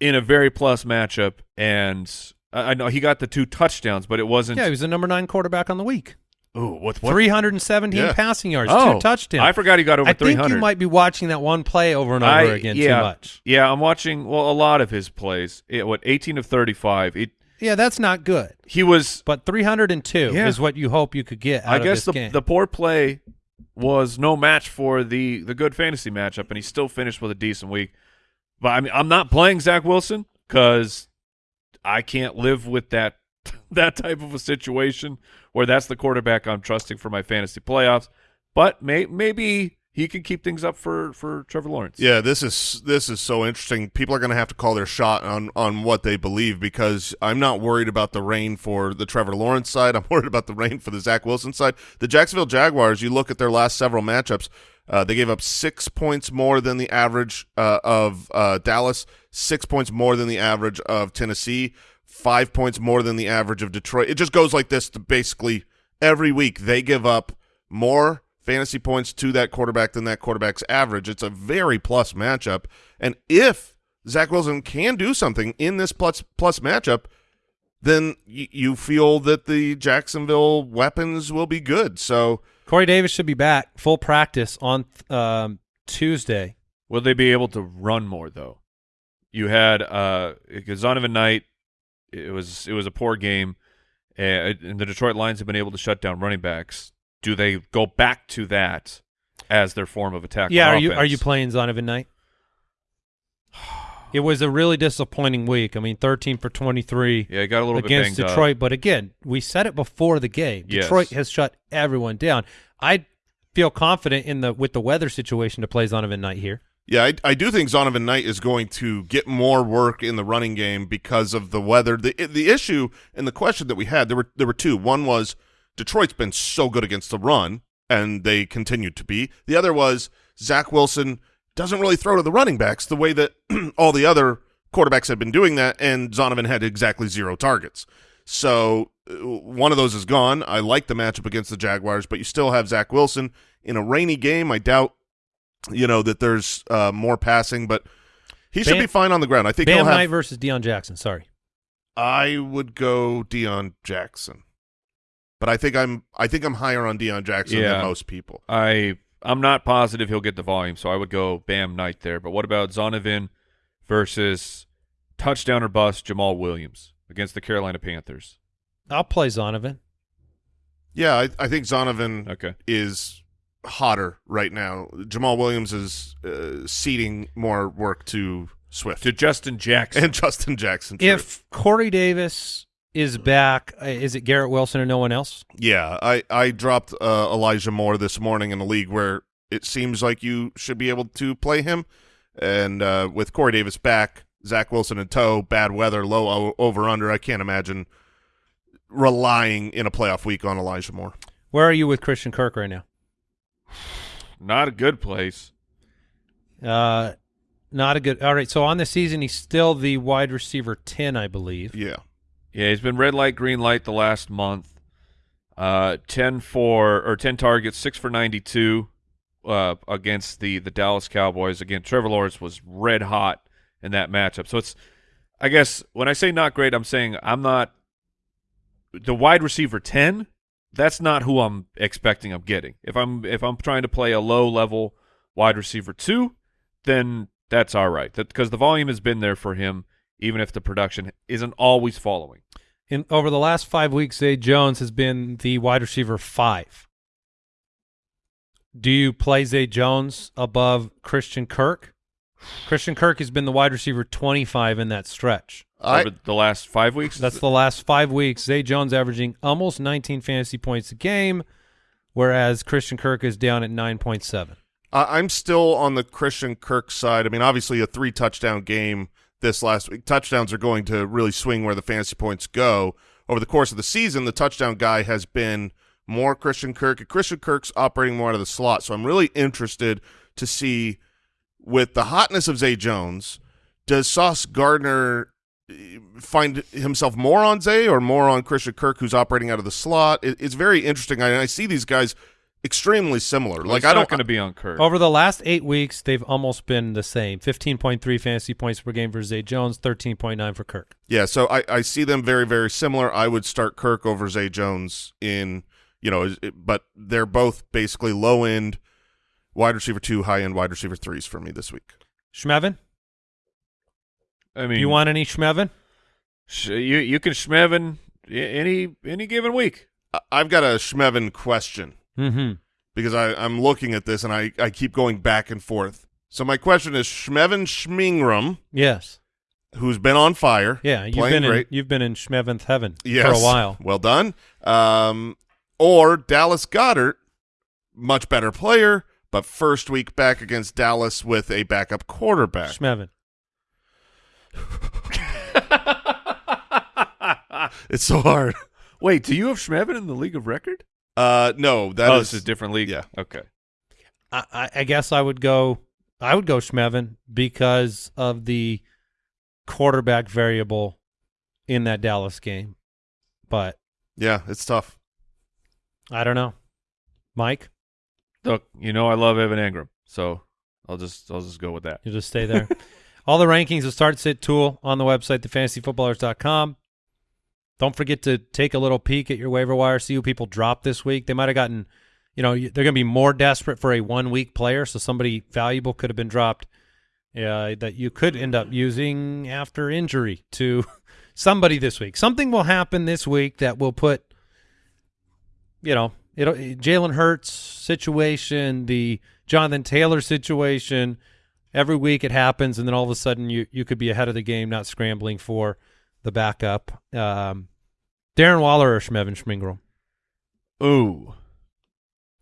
in a very plus matchup, and I I know he got the two touchdowns, but it wasn't. yeah, he was the number nine quarterback on the week. Ooh, what, what? Three hundred and seventeen Yeah. passing yards, Oh, two touchdowns. I forgot he got over I three think you might be watching that one play over and over I- again yeah, too much. Yeah, I'm watching well a lot of his plays. It, what 18 of 35. It Yeah, that's not good. He was. But 302 Yeah. is what you hope you could get out I of guess the game. the poor play was no match for the the good fantasy matchup, and he still finished with a decent week. But I mean, I'm not playing Zach Wilson because I can't live with that that type of a situation where that's the quarterback I'm trusting for my fantasy playoffs. But may, maybe he can keep things up for for Trevor Lawrence. Yeah, this is this is so interesting. People are going to have to call their shot on on what they believe because I'm not worried about the rain for the Trevor Lawrence side. I'm worried about the rain for the Zach Wilson side. The Jacksonville Jaguars. You look at their last several matchups. Uh, they gave up six points more than the average uh, of uh, Dallas, six points more than the average of Tennessee, five points more than the average of Detroit. It just goes like this to basically every week they give up more fantasy points to that quarterback than that quarterback's average. It's a very plus matchup. And if Zach Wilson can do something in this plus plus matchup, then you feel that the Jacksonville weapons will be good. So Corey Davis should be back full practice on um, Tuesday. Will they be able to run more though? You had uh Zonovan Knight. It was it was a poor game, and the Detroit Lions have been able to shut down running backs. Do they go back to that as their form of attack? Yeah, are you are offense? you playing Zonovan Knight? It was a really disappointing week. I mean, 13 for 23 Yeah, he got a little against bit Detroit. Up. But again, we said it before the game. Yes. Detroit has shut everyone down. I feel confident in the with the weather situation to play Zonovan Knight here. Yeah, I, I do think Zonovan Knight is going to get more work in the running game because of the weather. The the issue and the question that we had there were there were two. One was Detroit's been so good against the run, and they continued to be. The other was Zach Wilson doesn't really throw to the running backs the way that all the other quarterbacks had been doing that, and Zonovan had exactly zero targets. So uh, one of those is gone. I like the matchup against the Jaguars, but you still have Zach Wilson in a rainy game. I doubt you know that there's uh, more passing, but he should be fine on the ground. I think Bam he'll have. Knight versus Deon Jackson. Sorry. I would go Deon Jackson, but I think I'm I think I'm higher on Deon Jackson Yeah. than most people. I I'm not positive he'll get the volume, so I would go Bam Knight there. But what about Zonovan versus touchdown or bust Jamaal Williams against the Carolina Panthers? I'll play Zonovan. Yeah, I, I think Zonovan Okay. is hotter right now. Jamaal Williams is uh, ceding more work to Swift To Justin Jackson. and Justin Jackson. true. If Corey Davis is back, uh, is it Garrett Wilson or no one else? Yeah, I I dropped uh, Elijah Moore this morning in a league where it seems like you should be able to play him, and uh, with Corey Davis back, Zach Wilson in tow, bad weather, low over under. I can't imagine relying in a playoff week on Elijah Moore. Where are you with Christian Kirk right now? not a good place. Uh, not a good. All right. So on the season, he's still the wide receiver ten, I believe. Yeah, Yeah, he's been red light, green light the last month. Uh, ten for or ten targets, six for ninety-two uh, against the the Dallas Cowboys. Again, Trevor Lawrence was red hot in that matchup. So it's, I guess, when I say not great, I'm saying I'm not the wide receiver ten. That's not who I'm expecting. I'm getting if I'm if I'm trying to play a low level wide receiver two, then that's all right. That because the volume has been there for him, even if the production isn't always following. In over the last five weeks, Zay Jones has been the wide receiver five. Do you play Zay Jones above Christian Kirk? Christian Kirk has been the wide receiver twenty-five in that stretch. I over the last five weeks. That's the last five weeks. Zay Jones averaging almost 19 fantasy points a game, whereas Christian Kirk is down at 9.7. I- I'm still on the Christian Kirk side. I mean, obviously a three touchdown game this last week. Touchdowns are going to really swing where the fantasy points go. Over the course of the season, the touchdown guy has been more Christian Kirk. Christian Kirk's operating more out of the slot. So I'm really interested to see with the hotness of Zay Jones, does Sauce Gardner eh, find himself more on Zay or more on Christian Kirk, who's operating out of the slot? It's very interesting. I, I see these guys extremely similar. Like it's I not don't going to be on Kirk. Over the last eight weeks, they've almost been the same 15.3 fantasy points per game for Zay Jones, 13.9 for Kirk. Yeah, so I, I see them very, very similar. I would start Kirk over Zay Jones in, you know, it- but they're both basically low end wide receiver two, high end wide receiver threes for me this week. Schmevin? I mean, Do mean, you want any Schmevin? Sh- you you can Schmevin any any given week. I've got a Schmevin question Mm-hmm. because I, I'm looking at this and I, I keep going back and forth. So my question is Schmevin Schmingram, Yes. who's been on fire. Yeah. You've playing been in great. you've been in Schmeventh heaven yes, for a while. Well done. Um, or Dallas Goedert, much better player, but first week back against Dallas with a backup quarterback. Schmevin. It's so hard. Wait, do you have Schmevin in the league of record? Uh, no, that oh, is this is a different league. yeah. Okay. I, I- I guess I would go. I would go Schmevin because of the quarterback variable in that Dallas game. But yeah, it's tough. I don't know, Mike. Look, you know I love Evan Engram, so I'll just I'll just go with that. You just stay there. All the rankings of start sit tool on the website, thefantasyfootballers.com. Don't forget to take a little peek at your waiver wire, see who people dropped this week. They might have gotten, you know, they're going to be more desperate for a one week player, so somebody valuable could have been dropped uh, that you could end up using after injury to somebody this week. Something will happen this week that will put, you know, it'll Jalen Hurts situation, the Jonathan Taylor situation. Every week it happens, and then all of a sudden you you could be ahead of the game, not scrambling for the backup. Um, Darren Waller or Schmevin Schmingram? Ooh,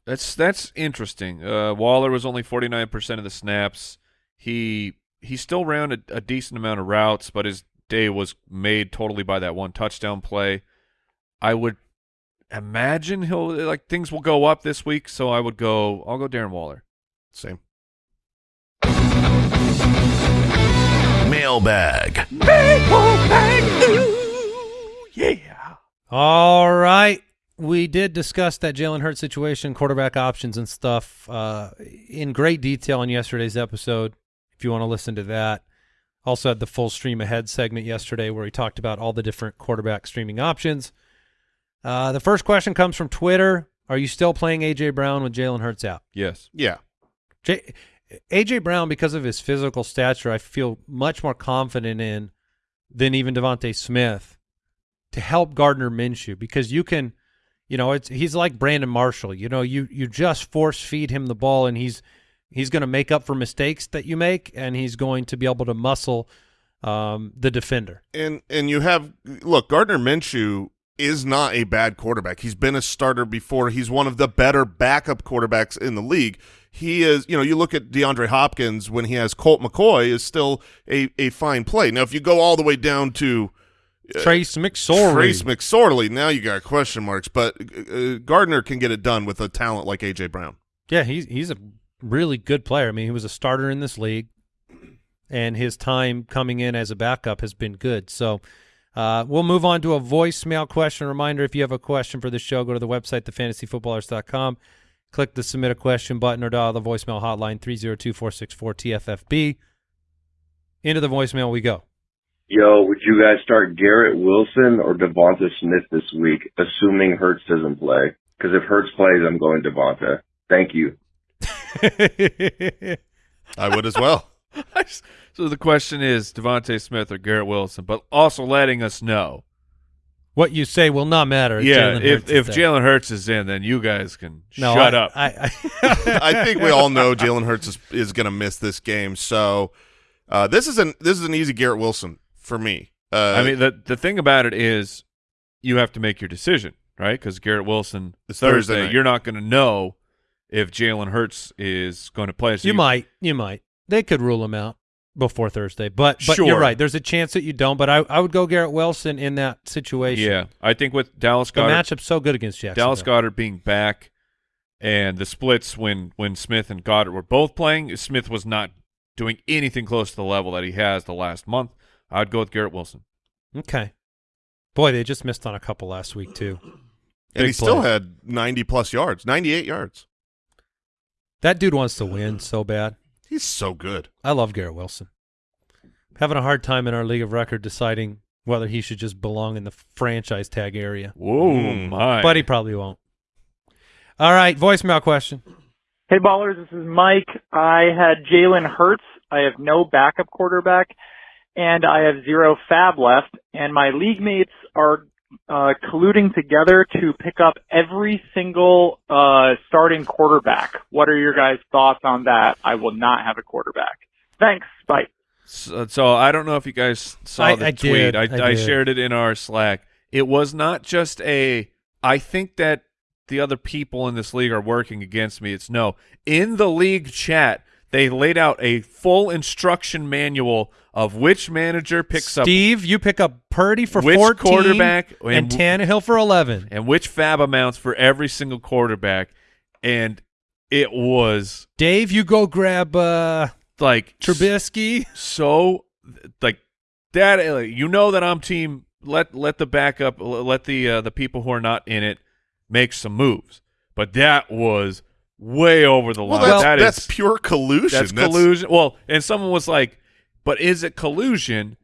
that's that's interesting. Uh, Waller was only forty nine percent of the snaps. He he still ran a, a decent amount of routes, but his day was made totally by that one touchdown play. I would imagine he'll like things will go up this week, so I would go. I'll go Darren Waller. Same. Mailbag. Yeah. All right. We did discuss that Jalen Hurts situation, quarterback options and stuff uh, in great detail in yesterday's episode. If you want to listen to that, also had the full stream ahead segment yesterday where we talked about all the different quarterback streaming options. Uh, the first question comes from Twitter. Are you still playing AJ Brown with Jalen Hurts out? Yes. Yeah. J- AJ Brown, because of his physical stature, I feel much more confident in than even Devonta Smith to help Gardner Minshew because you can, you know, it's he's like Brandon Marshall. You know, you you just force feed him the ball and he's he's going to make up for mistakes that you make and he's going to be able to muscle um, the defender. And and you have look, Gardner Minshew is not a bad quarterback. He's been a starter before. He's one of the better backup quarterbacks in the league. He is, you know, you look at DeAndre Hopkins when he has Colt McCoy is still a, a fine play. Now, if you go all the way down to Trace McSorley. Trace McSorley, now you got question marks. But uh, Gardner can get it done with a talent like AJ Brown. Yeah, he's he's a really good player. I mean, he was a starter in this league, and his time coming in as a backup has been good. So uh, we'll move on to a voicemail question. Reminder: If you have a question for the show, go to the website thefantasyfootballers.com, click the submit a question button, or dial the voicemail hotline 302-464-TFFB. Into the voicemail we go. Yo, would you guys start Garrett Wilson or Devonta Smith this week, assuming Hurts doesn't play? Because if Hurts plays, I'm going Devonta. Thank you. I would as well. So the question is Devonta Smith or Garrett Wilson, but also letting us know. what you say will not matter. yeah, if if. Jalen Hurts is in, then you guys can no, shut I, up. I, I, I think we all know Jalen Hurts is, is going to miss this game. So uh, this is an this is an easy Garrett Wilson for me. Uh, I mean, the the thing about it is, you have to make your decision, right? Because Garrett Wilson It's Thursday Thursday, you're not going to know if Jalen Hurts is going to play. So you might, you might. They could rule him out before Thursday, but but you're right. There's a chance that you don't. But I, I would go Garrett Wilson in that situation. Yeah, I think with Dallas the matchup's so good against Jacksonville. Dallas Goedert being back, and the splits when when Smith and Goedert were both playing, Smith was not doing anything close to the level that he has the last month. I'd go with Garrett Wilson. Okay. Boy, they just missed on a couple last week too. and big he still had 90 plus yards, 98 yards. That dude wants to win so bad. He's so good. I love Garrett Wilson. Having a hard time in our league of record deciding whether he should just belong in the franchise tag area, Whoa, Mm. my! but he probably won't. All right, voicemail question. Hey ballers, this is Mike. I had Jalen Hurts. I have no backup quarterback, and I have zero FAAB left, and my league mates are uh, colluding together to pick up every single uh, starting quarterback. What are your guys' thoughts on that? I will not have a quarterback. Thanks. Bye. So, so I don't know if you guys saw I- the I tweet. did, I, I I shared it in our Slack. It was not just a. I think that the other people in this league are working against me. It's no. In the league chat, they laid out a full instruction manual of which manager picks up Steve, you pick up Purdy for Which 14 quarterback and and- Tannehill for 11. and which FAAB amounts for every single quarterback, and it was Dave, you go grab uh, like Trubisky. so like that uh, you know that I'm team let let the backup let the uh, the people who are not in it make some moves but that was way over the Well, line that's, That that's is- pure collusion. that's collusion well and someone was like but is it collusion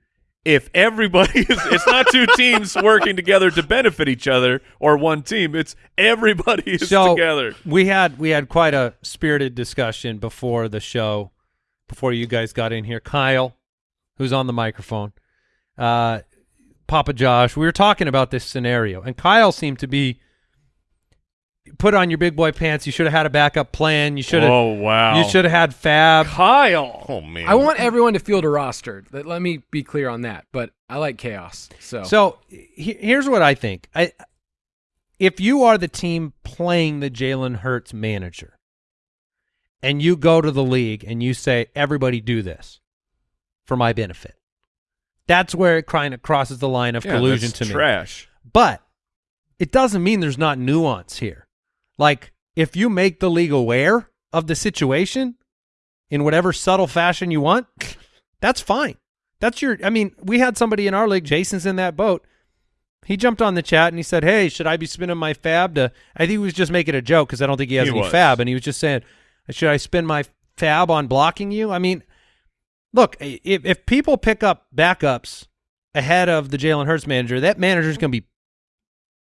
if everybody is it's not two teams working together to benefit each other or one team it's everybody is so together we had we had quite a spirited discussion before the show, before you guys got in here. Kyle, who's on the microphone, uh, Papa Josh, we were talking about this scenario, and Kyle seemed to be put on your big boy pants. You should have had a backup plan. You should have. oh wow You should have had FAAB. Kyle Oh man. I want everyone to field a roster. Let, let me be clear on that. But I like chaos. So, So he- here's what I think. I if you are the team playing the Jalen Hurts manager, and you go to the league and you say everybody do this for my benefit, that's where it kind of crosses the line of Yeah, collusion that's to me. trash But it doesn't mean there's not nuance here. Like if you make the league aware of the situation in whatever subtle fashion you want, that's fine. That's your I mean, we had somebody in our league, Jason's in that boat. He jumped on the chat and he said, "Hey, should I be spinning my FAAB to I think he was just making a joke cuz I don't think he has He any was. FAAB and he was just saying, "Should I spin my FAAB on blocking you?" I mean, look, if if people pick up backups ahead of the Jalen Hurts manager, that manager's going to be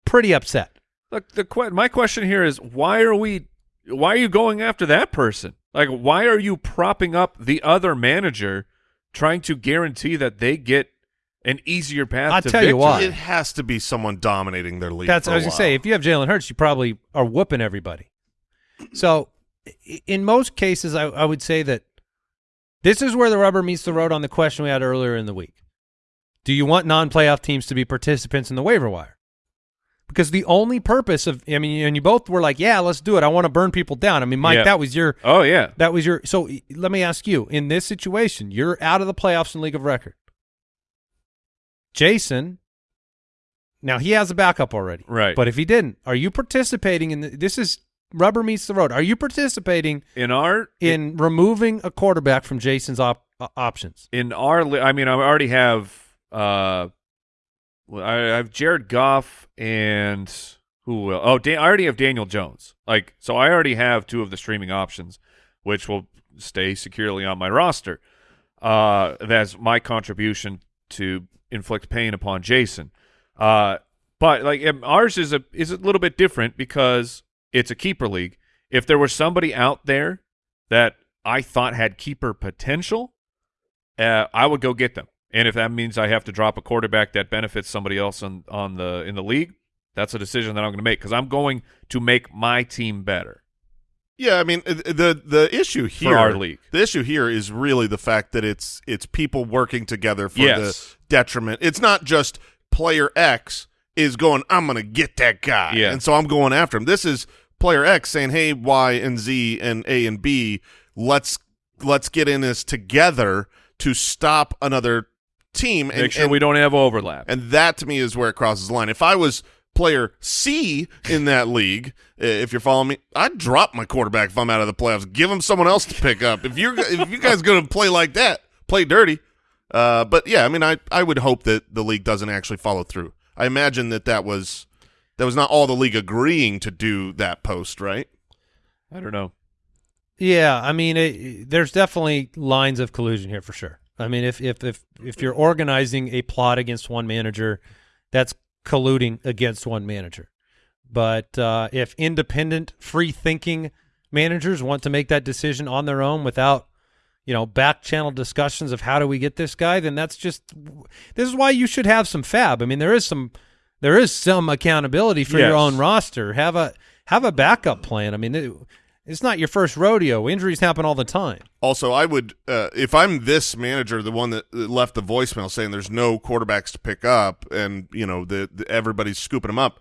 pretty upset. Look, the que- my question here is why are we why are you going after that person? Like why are you propping up the other manager trying to guarantee that they get an easier path I'll to tell you why. It has to be someone dominating their league. That's for I a was gonna say. If you have Jalen Hurts, you probably are whooping everybody. So, in most cases, I, I would say that this is where the rubber meets the road on the question we had earlier in the week. Do you want non-playoff teams to be participants in the waiver wire? Because the only purpose of, I mean, and you both were like, "Yeah, let's do it. I want to burn people down." I mean, Mike, Yeah. that was your Oh yeah. that was your. So let me ask you: in this situation, you're out of the playoffs in league of record. Jason, now he has a backup already, Right. But if he didn't, are you participating in the, this? Is rubber meets the road? Are you participating In our in removing a quarterback from Jason's op- uh, options? in our I mean I already have uh I have Jared Goff and who will oh Dan, I already have Daniel Jones. Like so I already have two of the streaming options which will stay securely on my roster. Uh that's my contribution to inflict pain upon Jason. Uh but like ours is a is a little bit different because it's a keeper league. If there was somebody out there that I thought had keeper potential uh, I would go get them. And if that means I have to drop a quarterback that benefits somebody else on on the in the league, that's a decision that I'm going to make because I'm going to make my team better. Yeah, I mean the the issue here our league. The issue here is really the fact that it's it's people working together for Yes. the detriment. It's not just player X is going, I'm going to get that guy, Yeah. and so I'm going after him. This is player X saying, Hey, Y and Z and A and B, let's let's get in this together to stop another team. Make and, sure and- we don't have overlap. and that to me is where it crosses the line. If I was player C in that league, if you're following me, I'd drop my quarterback if I'm out of the playoffs. Give him someone else to pick up. If you're if you guys going to play like that, play dirty. Uh, but yeah, I mean, I I would hope that the league doesn't actually follow through. I imagine that that was that was not all the league agreeing to do that post, right? I don't know. Yeah, I mean, it, there's definitely lines of collusion here for sure. I mean, if if if if you're organizing a plot against one manager, that's colluding against one manager. But uh, if independent, free thinking managers want to make that decision on their own without, you know, back channel discussions of how do we get this guy, then that's just this is why you should have some FAAB. I mean, there is some there is some accountability for your own roster. Have a have a backup plan. I mean, it's not your first rodeo. Injuries happen all the time. Also, I would uh, if I'm this manager, the one that left the voicemail saying there's no quarterbacks to pick up, and you know the, the everybody's scooping them up.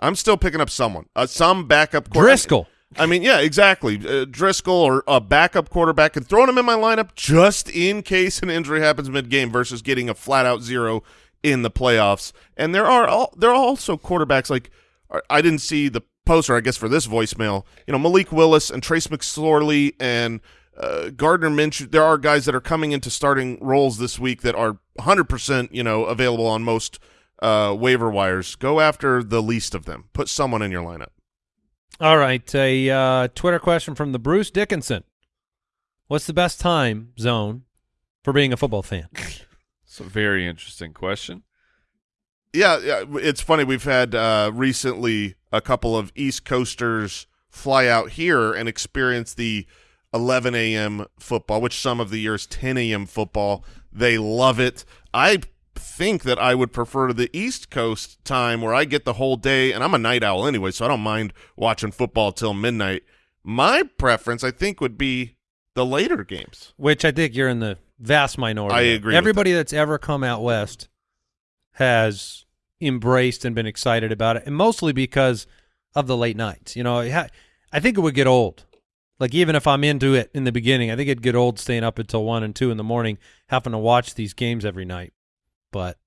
I'm still picking up someone, uh, some backup quarterback. Driscoll. I mean, yeah, exactly. Uh, Driscoll or a backup quarterback and throwing him in my lineup just in case an injury happens mid game versus getting a flat out zero in the playoffs. And there are all, there are also quarterbacks like I didn't see the poster, I guess, for this voicemail. You know, Malik Willis and Trace McSorley and uh, Gardner Minshew. There are guys that are coming into starting roles this week that are 100% you know available on most uh, waiver wires. Go after the least of them. Put someone in your lineup. All right, a uh, Twitter question from the Bruce Dickinson. What's the best time zone for being a football fan? It's a very interesting question. Yeah, yeah, it's funny. We've had uh, recently a couple of East Coasters fly out here and experience the 11 a.m. football, which some of the years 10 a.m. football. They love it. I think that I would prefer the East Coast time where I get the whole day, and I'm a night owl anyway, so I don't mind watching football till midnight. My preference, I think, would be the later games. Which I think you're in the vast minority. I agree Everybody that's ever come out west has embraced and been excited about it, and mostly because of the late nights. You know, I think it would get old. Like even if I'm into it in the beginning, I think it'd get old staying up until one and two in the morning, having to watch these games every night. But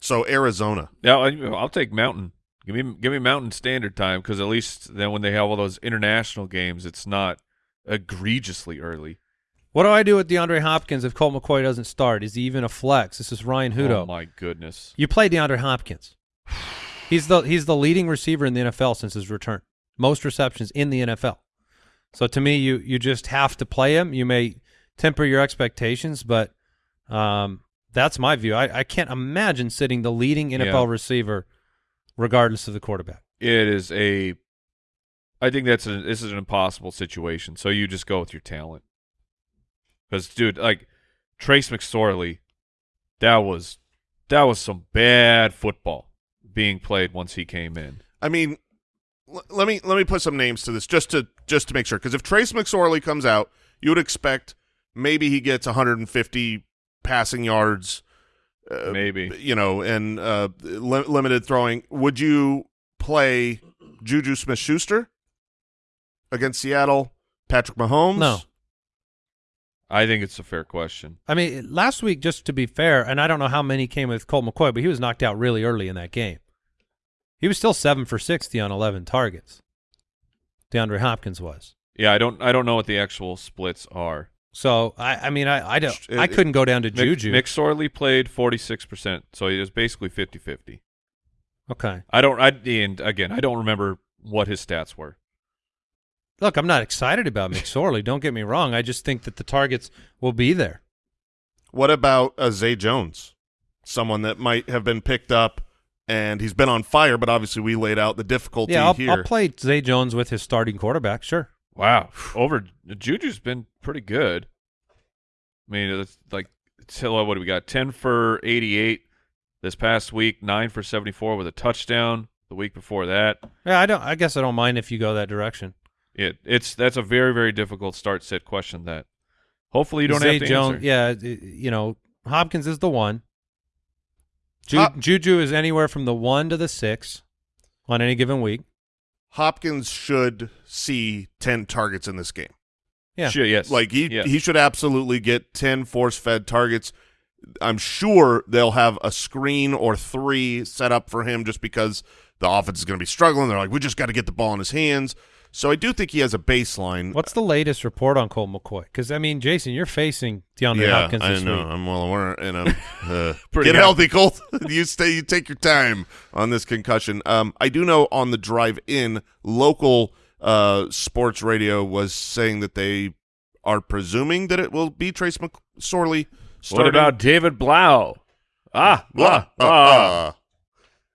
So Arizona. Yeah, I- I'll take Mountain. Give me give me Mountain Standard Time because at least then when they have all those international games, it's not egregiously early. What do I do with DeAndre Hopkins if Colt McCoy doesn't start? Is he even a flex? This is Ryan Hudo. Oh my goodness! You play DeAndre Hopkins. He's the he's the leading receiver in the NFL since his return. Most receptions in the NFL. So to me, you you just have to play him. You may temper your expectations, but um, that's my view. I, I can't imagine sitting the leading NFL Yeah. receiver, regardless of the quarterback. It is a. I think that's a this is an impossible situation. So you just go with your talent. Because dude, like Trace McSorley, that was that was some bad football being played once he came in. I mean, l- let me let me put some names to this just to just to make sure because if Trace McSorley comes out, you would expect maybe he gets 150 passing yards, uh, Maybe. you know, and uh, li- limited throwing. Would you play Juju Smith-Schuster against Seattle? Patrick Mahomes? No. I think it's a fair question. I mean, last week, just to be fair, and I don't know how many came with Colt McCoy, but he was knocked out really early in that game. He was still seven for sixty on eleven targets. DeAndre Hopkins was. Yeah, I don't I don't know what the actual splits are. So I, I mean, I, I don't, It- I uh, couldn't go down to Mick, Juju. Mick Sorley played 46%, so he was basically 50-50. okay, I don't I and again, I don't remember what his stats were. Look, I'm not excited about McSorley. don't get me wrong. I just think that the targets will be there. What about uh, Zay Jones? Someone that might have been picked up and he's been on fire, but obviously we laid out the difficulty yeah, I'll, here. I'll play Zay Jones with his starting quarterback. Sure. Wow. Over Juju's been pretty good. I mean, it's like so what do we got? 10 for 88 this past week, 9 for 74 with a touchdown the week before that. Yeah, I don't. I guess I don't mind if you go that direction. It it's that's a very very difficult start sit question that hopefully you don't Zay have to Jones, answer. yeah, you know, Hopkins is the one. Ju- Hop- Juju is anywhere from the one to the six on any given week. Hopkins should see 10 targets in this game. Yeah. Sure, yes. Like he Yes. he should absolutely get 10 force-fed targets. I'm sure they'll have a screen or three set up for him just because the offense is going to be struggling. They're like, we just got to get the ball in his hands. So I do think he has a baseline. What's the latest report on Colt McCoy? Because I mean, Jason, you're facing DeAndre yeah, Hopkins I this know. week. I'm well aware, and I'm uh, Pretty get happy. healthy, Colt. you stay. You take your time on this concussion. Um, I do know on the drive in, local uh sports radio was saying that they are presuming that it will be Trace McSorley. What about David Blough? Ah, Blah, blah, uh, blah. uh,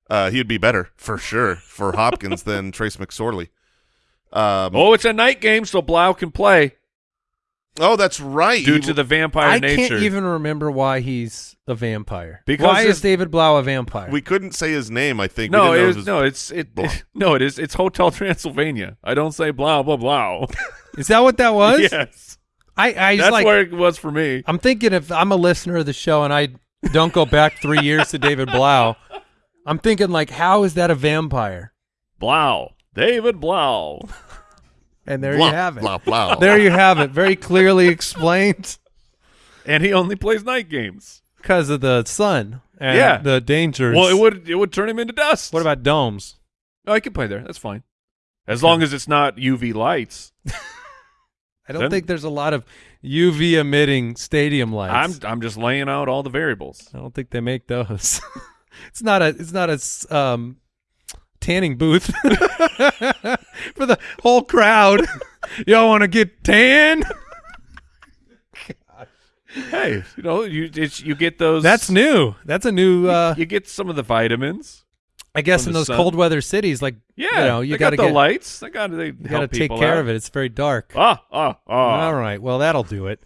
uh, he'd be better for sure for Hopkins than Trace McSorley. Um, Oh, it's a night game, so Blough can play. Oh, that's right. due He- to the vampire I nature. can't even remember why he's a vampire. Because why is David Blough a vampire? we couldn't say his name. I think. no, we didn't know it is, his- no, it's it, Blah. no, it is it's Hotel Transylvania. I don't say blah blah blah. is that what that was? yes, I, I that's like, where it was for me. I'm thinking if I'm a listener of the show and I don't go back three years to David Blough, I'm thinking like, how is that a vampire? Blough, David Blough. And there blah, you have it. Blah blah. There you have it. Very clearly explained and he only plays night games. because of the sun and Yeah. the dangers. Well, it would it would turn him into dust. What about domes? No, I can play there. That's fine, as long as it's not UV lights. I don't Then- think there's a lot of UV emitting stadium lights. I'm I'm just laying out all the variables. I don't think they make those. it's not a it's not a um, tanning booth for the whole crowd. Y'all want to get tan? Hey, you know you it's, you get those. That's new. That's a new. Uh, you get some of the vitamins. I guess in those sun. cold weather cities, like Yeah, you know, you got to got the get lights. They got they got to take care out. of it. It's very dark. Ah ah ah. All right. Well, that'll do it.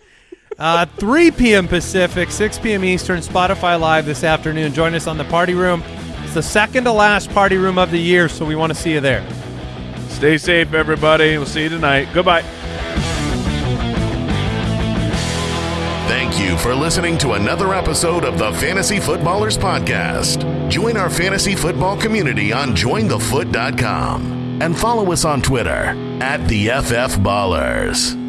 Uh, 3 p.m. Pacific, 6 p.m. Eastern, Spotify Live this afternoon. Join us on the party room. It's the second to last party room of the year, so we want to see you there. Stay safe, everybody. We'll see you tonight. Goodbye. Thank you for listening to another episode of the Fantasy Footballers Podcast. Join our fantasy football community on jointhefoot.com and follow us on Twitter at the FF Ballers.